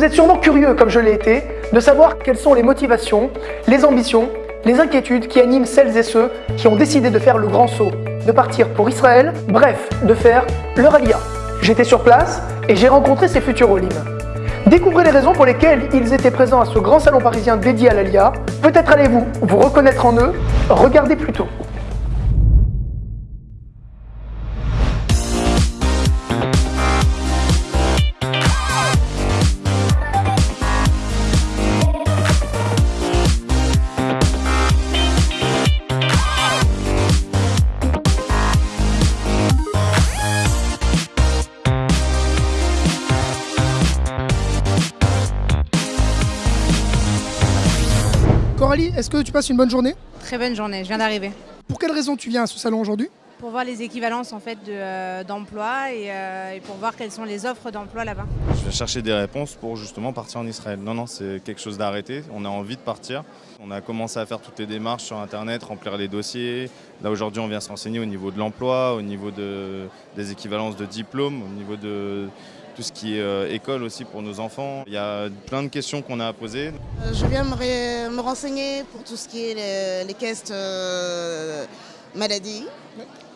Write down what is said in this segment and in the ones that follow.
Vous êtes sûrement curieux, comme je l'ai été, de savoir quelles sont les motivations, les ambitions, les inquiétudes qui animent celles et ceux qui ont décidé de faire le grand saut, de partir pour Israël, bref, de faire leur alia. J'étais sur place et j'ai rencontré ces futurs Olim. Découvrez les raisons pour lesquelles ils étaient présents à ce grand salon parisien dédié à l'Alia. Peut-être allez-vous vous reconnaître en eux. Regardez plutôt. Coralie, est-ce que tu passes une bonne journée? Très bonne journée, je viens d'arriver. Pour quelle raison tu viens à ce salon aujourd'hui? Pour voir les équivalences en fait de, d'emploi et, euh, et pour voir quelles sont les offres d'emploi là-bas. Je vais chercher des réponses pour justement partir en Israël. Non, non, c'est quelque chose d'arrêté. On a envie de partir. On a commencé à faire toutes les démarches sur Internet, remplir les dossiers. Là, aujourd'hui, on vient se renseigner au niveau de l'emploi, au niveau de, des équivalences de diplômes, au niveau de tout ce qui est euh, école aussi pour nos enfants. Il y a plein de questions qu'on a à poser. Euh, Je viens me, renseigner pour tout ce qui est les, les caisses euh, maladie,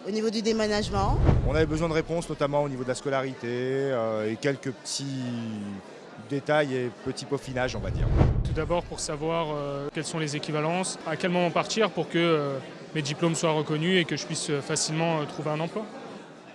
au niveau du déménagement. On avait besoin de réponses, notamment au niveau de la scolarité euh, et quelques petits détails et petits peaufinages, on va dire. Tout d'abord pour savoir euh, quelles sont les équivalences, à quel moment partir pour que euh, mes diplômes soient reconnus et que je puisse facilement euh, trouver un emploi.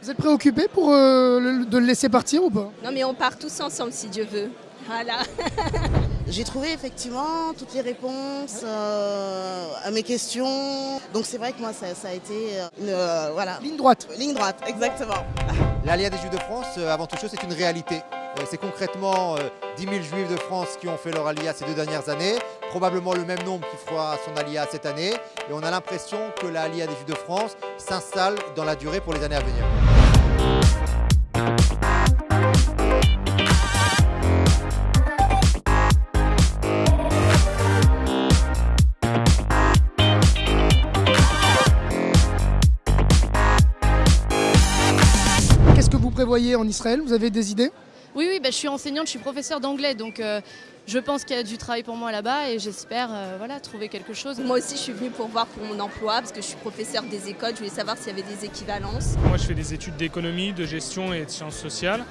Vous êtes préoccupé pour euh, le- de le laisser partir ou pas? Non mais on part tous ensemble si Dieu veut. Voilà. J'ai trouvé effectivement toutes les réponses euh, à mes questions. Donc c'est vrai que moi ça, ça a été une euh, voilà, Ligne droite. ligne droite, exactement. L'Alliance des Juifs de France, euh, avant toute chose, c'est une réalité. Euh, C'est concrètement euh, 10 000 Juifs de France qui ont fait leur Aliyah ces deux dernières années, probablement le même nombre qui fera son Aliyah cette année, et on a l'impression que la Aliyah des Juifs de France s'installe dans la durée pour les années à venir. Prévoyez en Israël Vous avez des idées? Oui, oui, bah, je suis enseignante, je suis professeure d'anglais, donc euh, je pense qu'il y a du travail pour moi là-bas et j'espère euh, voilà, trouver quelque chose. Moi aussi je suis venue pour voir pour mon emploi parce que je suis professeure des écoles. Je voulais savoir s'il y avait des équivalences. Moi je fais des études d'économie, de gestion et de sciences sociales.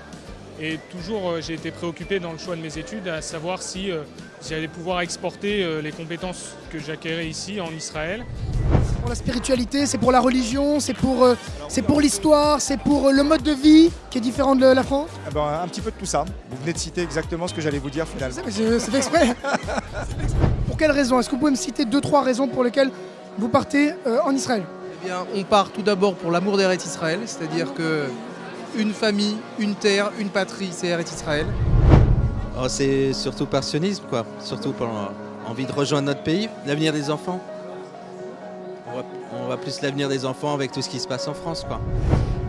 Et toujours euh, j'ai été préoccupé dans le choix de mes études à savoir si euh, j'allais pouvoir exporter euh, les compétences que j'acquérais ici en Israël. Pour la spiritualité, c'est pour la religion, c'est pour, euh, c'est pour l'histoire, c'est pour euh, le mode de vie qui est différent de la France Eh ben, un petit peu de tout ça. Vous venez de citer exactement ce que j'allais vous dire finalement. c'est fait exprès. pour quelles raisons Est-ce que vous pouvez me citer deux, trois raisons pour lesquelles vous partez euh, en Israël? Eh bien, on part tout d'abord pour l'amour d'Eretz Israël, c'est-à-dire que une famille, une terre, une patrie, c'est Eretz Israël. Oh, c'est surtout passionnisme, quoi. Surtout pour euh, envie de rejoindre notre pays, l'avenir des enfants. On voit, on voit plus l'avenir des enfants avec tout ce qui se passe en France, quoi.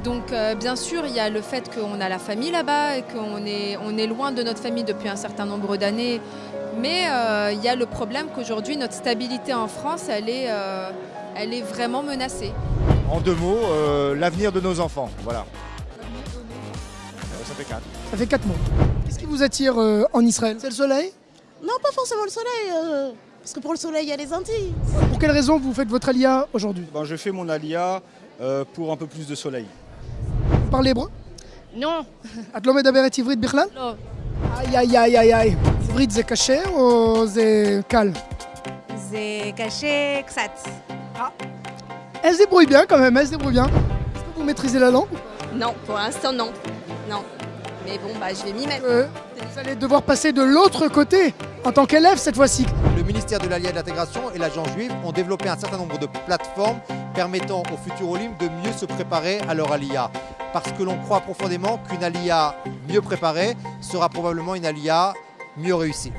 Donc euh, bien sûr, il y a le fait qu'on a la famille là-bas et qu'on est, on est loin de notre famille depuis un certain nombre d'années. Mais euh, il y a le problème qu'aujourd'hui, notre stabilité en France, elle est, euh, elle est vraiment menacée. En deux mots, euh, l'avenir de nos enfants. Voilà. Ça fait quatre. Ça fait quatre mois. Qu'est-ce qui vous attire euh, en Israël? C'est le soleil? Non, pas forcément le soleil, euh, parce que pour le soleil, il y a les Antilles. Pour quelle raison vous faites votre alia aujourd'hui? Ben, Je fais mon alia euh, pour un peu plus de soleil. Vous parlez hébreu? Non. Atlomed Aberet Ivrit Birlan Non. Aïe aïe aïe aïe aïe. Ivrit, c'est caché ou c'est calme? C'est caché, ksat. Ah. Elle se débrouille bien quand même, elle se débrouille bien. Est-ce que vous maîtrisez la langue Non, pour l'instant non. Non. Mais bon, bah, je vais m'y mettre. Euh, vous allez devoir passer de l'autre côté en tant qu'élève cette fois-ci. Le ministère de l'Alliance et de l'Intégration et l'Agence juive ont développé un certain nombre de plateformes permettant aux futurs Olim de mieux se préparer à leur Aliyah. Parce que l'on croit profondément qu'une Aliyah mieux préparée sera probablement une Aliyah mieux réussie.